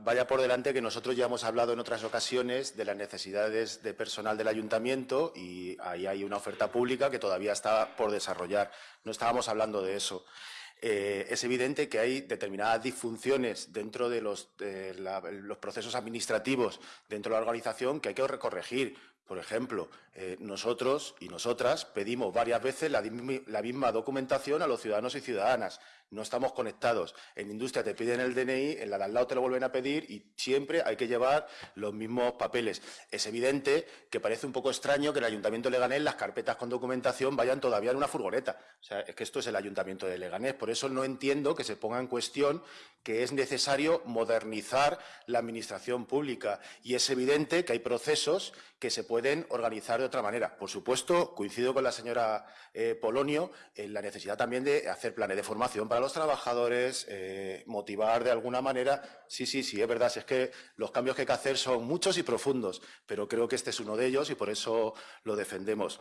vaya por delante que nosotros ya hemos hablado en otras ocasiones de las necesidades de personal del ayuntamiento y ahí hay una oferta pública que todavía está por desarrollar. No estábamos hablando de eso. Eh, es evidente que hay determinadas disfunciones dentro de los, los, procesos administrativos dentro de la organización que hay que corregir. Por ejemplo, eh, nosotros y nosotras pedimos varias veces la, misma documentación a los ciudadanos y ciudadanas no estamos conectados. En industria te piden el DNI, en la de al lado te lo vuelven a pedir y siempre hay que llevar los mismos papeles. Es evidente que parece un poco extraño que el Ayuntamiento de Leganés las carpetas con documentación vayan todavía en una furgoneta. O sea, es que esto es el Ayuntamiento de Leganés. Por eso no entiendo que se ponga en cuestión que es necesario modernizar la administración pública. Y es evidente que hay procesos que se pueden organizar de otra manera. Por supuesto, coincido con la señora eh, Polonio en la necesidad también de hacer planes de formación para los trabajadores, eh, motivar de alguna manera. Sí, sí, sí, es verdad, es que los cambios que hay que hacer son muchos y profundos, pero creo que este es uno de ellos y por eso lo defendemos.